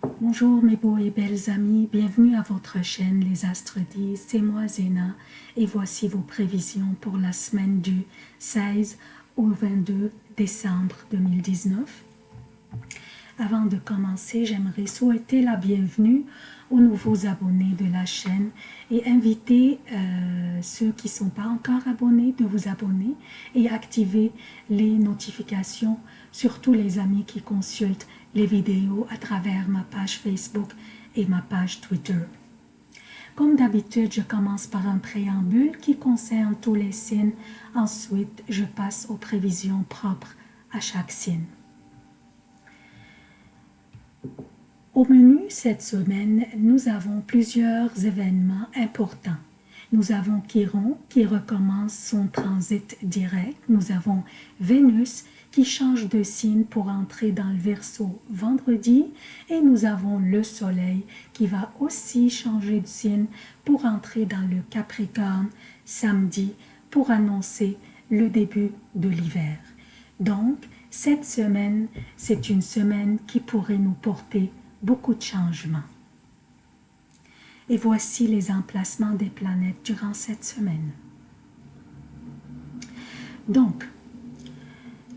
Bonjour mes beaux et belles amis, bienvenue à votre chaîne Les Astres disent, c'est moi Zéna. Et voici vos prévisions pour la semaine du 16 au 22 décembre 2019. Avant de commencer, j'aimerais souhaiter la bienvenue aux nouveaux abonnés de la chaîne et inviter euh, ceux qui ne sont pas encore abonnés de vous abonner et activer les notifications, surtout les amis qui consultent les vidéos à travers ma page Facebook et ma page Twitter. Comme d'habitude, je commence par un préambule qui concerne tous les signes. Ensuite, je passe aux prévisions propres à chaque signe. Au menu cette semaine, nous avons plusieurs événements importants. Nous avons Chiron qui recommence son transit direct. Nous avons Vénus qui change de signe pour entrer dans le Verseau vendredi. Et nous avons le Soleil qui va aussi changer de signe pour entrer dans le Capricorne samedi pour annoncer le début de l'hiver. Donc, cette semaine, c'est une semaine qui pourrait nous porter beaucoup de changements. Et voici les emplacements des planètes durant cette semaine. Donc,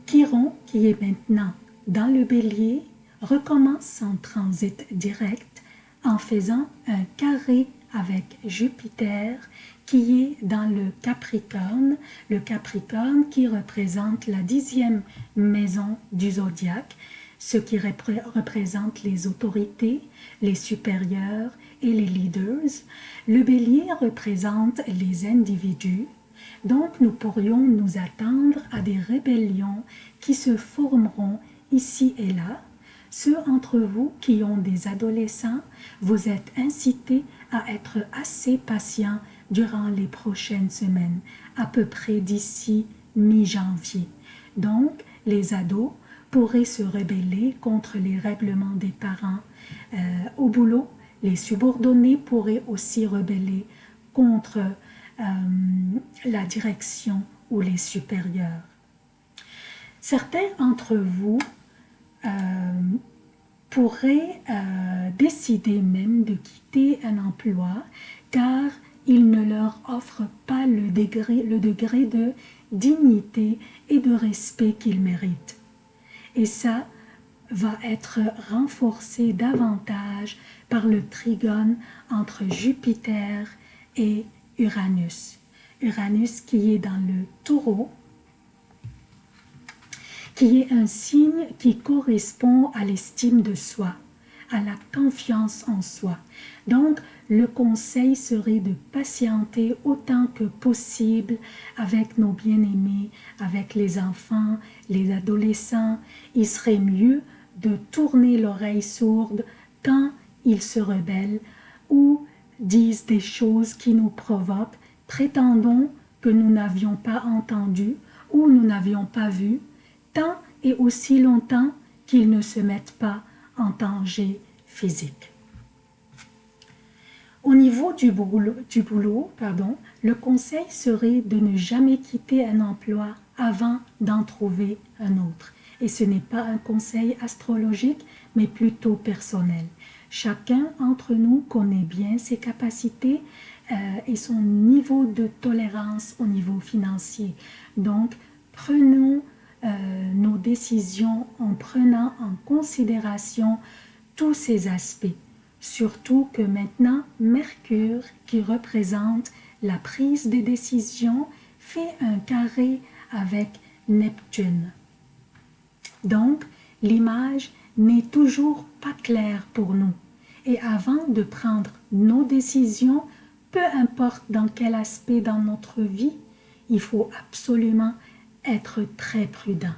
Chiron, qui est maintenant dans le bélier, recommence son transit direct en faisant un carré avec Jupiter qui est dans le Capricorne, le Capricorne qui représente la dixième maison du zodiaque, ce qui représente les autorités, les supérieurs et les leaders. Le bélier représente les individus, donc nous pourrions nous attendre à des rébellions qui se formeront ici et là. Ceux entre vous qui ont des adolescents, vous êtes incités à être assez patients durant les prochaines semaines, à peu près d'ici mi-janvier. Donc, les ados pourraient se rebeller contre les règlements des parents. Euh, au boulot, les subordonnés pourraient aussi rebeller contre euh, la direction ou les supérieurs. Certains d'entre vous euh, pourraient décider même de quitter un emploi car il ne leur offre pas le degré, le degré de dignité et de respect qu'ils méritent. Et ça va être renforcé davantage par le trigone entre Jupiter et Uranus. Uranus qui est dans le taureau, qui est un signe qui correspond à l'estime de soi, à la confiance en soi. Donc, le conseil serait de patienter autant que possible avec nos bien-aimés, avec les enfants, les adolescents. Il serait mieux de tourner l'oreille sourde quand ils se rebellent ou disent des choses qui nous provoquent, prétendons que nous n'avions pas entendu ou nous n'avions pas vu, tant et aussi longtemps qu'ils ne se mettent pas en danger physique. Au niveau du boulot, pardon, le conseil serait de ne jamais quitter un emploi avant d'en trouver un autre. Et ce n'est pas un conseil astrologique, mais plutôt personnel. Chacun d'entre nous connaît bien ses capacités euh, et son niveau de tolérance au niveau financier. Donc, prenons euh, nos décisions en prenant en considération tous ces aspects. Surtout que maintenant, Mercure, qui représente la prise des décisions, fait un carré avec Neptune. Donc, l'image n'est toujours pas claire pour nous. Et avant de prendre nos décisions, peu importe dans quel aspect dans notre vie, il faut absolument être très prudent.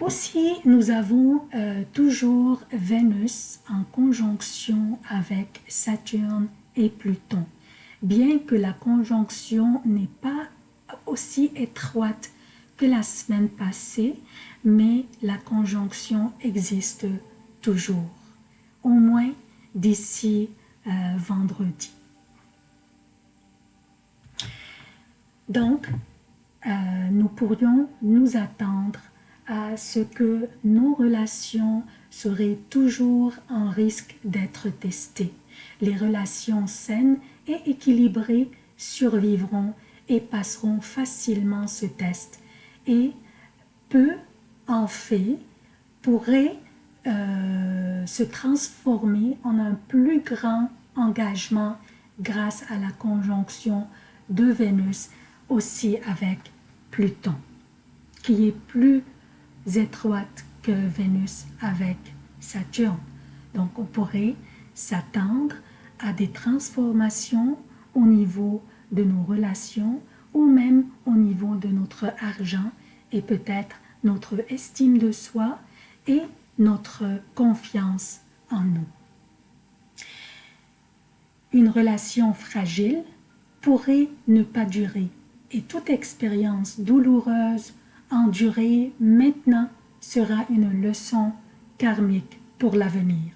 Aussi, nous avons euh, toujours Vénus en conjonction avec Saturne et Pluton. Bien que la conjonction n'est pas aussi étroite que la semaine passée, mais la conjonction existe toujours, au moins d'ici euh, vendredi. Donc, euh, nous pourrions nous attendre à ce que nos relations seraient toujours en risque d'être testées. Les relations saines et équilibrées survivront et passeront facilement ce test. Et peu en fait pourrait euh, se transformer en un plus grand engagement grâce à la conjonction de Vénus aussi avec Pluton, qui est plus étroite que Vénus avec Saturne. Donc on pourrait s'attendre à des transformations au niveau de nos relations ou même au niveau de notre argent et peut-être notre estime de soi et notre confiance en nous. Une relation fragile pourrait ne pas durer et toute expérience douloureuse endurée maintenant sera une leçon karmique pour l'avenir.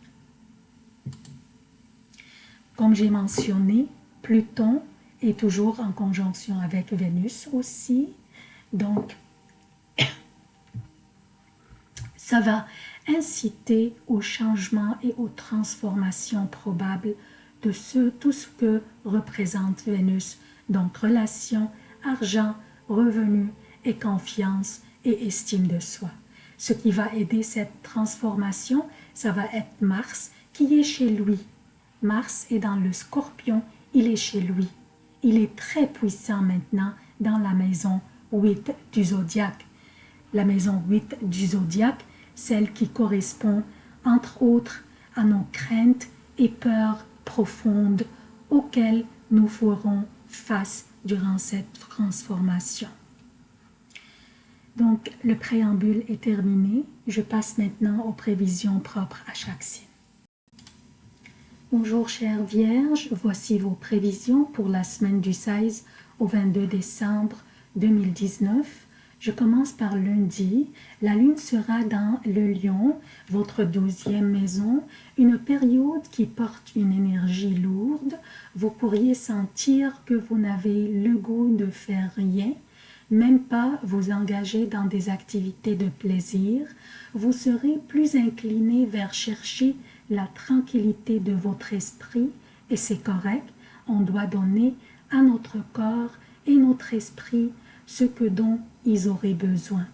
Comme j'ai mentionné, Pluton est toujours en conjonction avec Vénus aussi, donc ça va inciter au changement et aux transformations probables de ce, tout ce que représente Vénus, donc relation, argent, revenus et confiance et estime de soi. Ce qui va aider cette transformation, ça va être Mars qui est chez lui. Mars est dans le scorpion, il est chez lui. Il est très puissant maintenant dans la maison 8 du zodiaque. La maison 8 du zodiaque, celle qui correspond entre autres à nos craintes et peurs profondes auxquelles nous ferons face durant cette transformation. Donc, le préambule est terminé. Je passe maintenant aux prévisions propres à chaque signe. Bonjour chères Vierges, voici vos prévisions pour la semaine du 16 au 22 décembre 2019. Je commence par lundi. La lune sera dans le lion, votre douzième maison, une période qui porte une énergie lourde. Vous pourriez sentir que vous n'avez le goût de faire rien, même pas vous engager dans des activités de plaisir. Vous serez plus incliné vers chercher la tranquillité de votre esprit et c'est correct. On doit donner à notre corps et notre esprit ce que dont ils auraient besoin.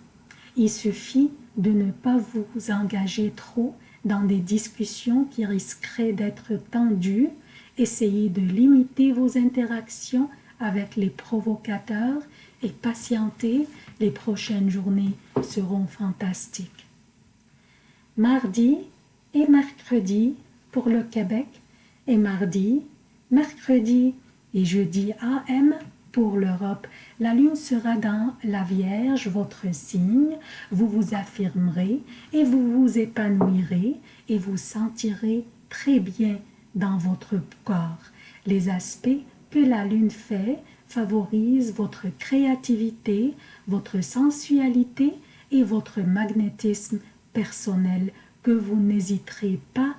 Il suffit de ne pas vous engager trop dans des discussions qui risqueraient d'être tendues. Essayez de limiter vos interactions avec les provocateurs et patientez, les prochaines journées seront fantastiques. Mardi et mercredi pour le Québec et mardi, mercredi et jeudi AM pour l'Europe. La lune sera dans la Vierge, votre signe. Vous vous affirmerez et vous vous épanouirez et vous sentirez très bien dans votre corps. Les aspects que la lune fait favorisent votre créativité, votre sensualité et votre magnétisme personnel que vous n'hésiterez pas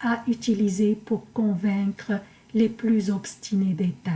à utiliser pour convaincre les plus obstinés des têtes.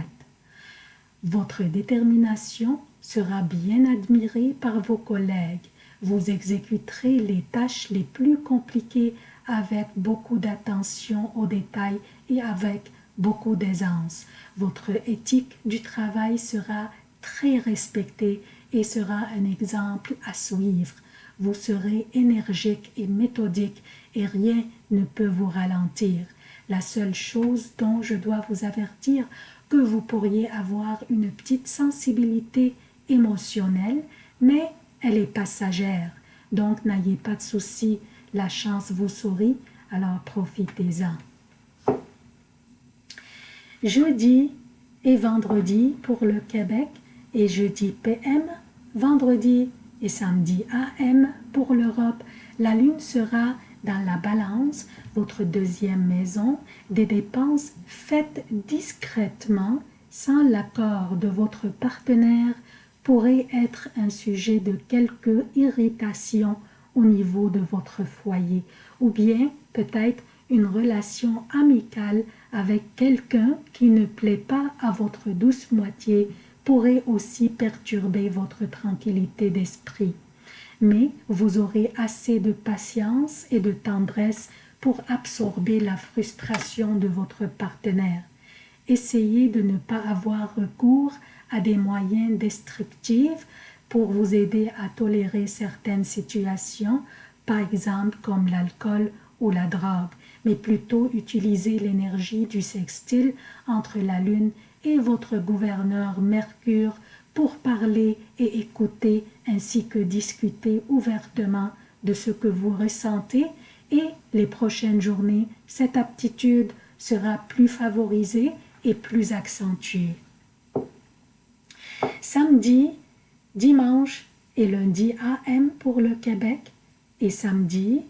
Votre détermination sera bien admirée par vos collègues. Vous exécuterez les tâches les plus compliquées avec beaucoup d'attention aux détails et avec beaucoup d'aisance. Votre éthique du travail sera très respectée et sera un exemple à suivre. Vous serez énergique et méthodique et rien ne peut vous ralentir. La seule chose dont je dois vous avertir, que vous pourriez avoir une petite sensibilité émotionnelle, mais elle est passagère. Donc n'ayez pas de souci, la chance vous sourit, alors profitez-en. Jeudi et vendredi pour le Québec et jeudi PM, vendredi et samedi AM pour l'Europe, la lune sera dans la balance, votre deuxième maison, des dépenses faites discrètement sans l'accord de votre partenaire pourrait être un sujet de quelque irritation au niveau de votre foyer ou bien peut-être une relation amicale avec quelqu'un qui ne plaît pas à votre douce moitié pourrait aussi perturber votre tranquillité d'esprit. mais vous aurez assez de patience et de tendresse pour absorber la frustration de votre partenaire. Essayez de ne pas avoir recours à des moyens destructifs pour vous aider à tolérer certaines situations, par exemple comme l'alcool ou la drogue, mais plutôt utiliser l'énergie du sextile entre la Lune et votre gouverneur Mercure pour parler et écouter ainsi que discuter ouvertement de ce que vous ressentez et les prochaines journées, cette aptitude sera plus favorisée et plus accentuée. Samedi, dimanche et lundi AM pour le Québec et samedi,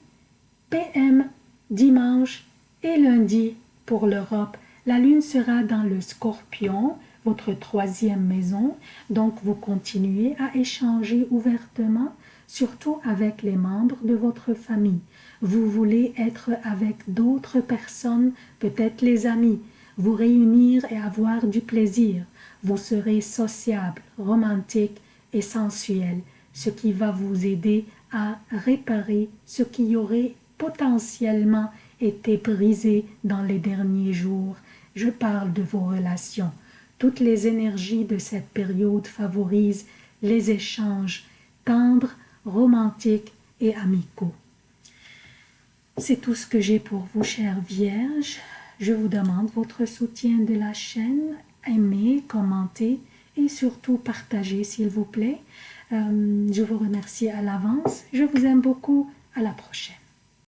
PM, dimanche et lundi pour l'Europe. La lune sera dans le scorpion votre troisième maison. Donc, vous continuez à échanger ouvertement, surtout avec les membres de votre famille. Vous voulez être avec d'autres personnes, peut-être les amis, vous réunir et avoir du plaisir. Vous serez sociable, romantique et sensuel, ce qui va vous aider à réparer ce qui aurait potentiellement été brisé dans les derniers jours. Je parle de vos relations. Toutes les énergies de cette période favorisent les échanges tendres, romantiques et amicaux. C'est tout ce que j'ai pour vous, chères vierges. Je vous demande votre soutien de la chaîne. Aimez, commentez et surtout partagez, s'il vous plaît. Euh, je vous remercie à l'avance. Je vous aime beaucoup. À la prochaine.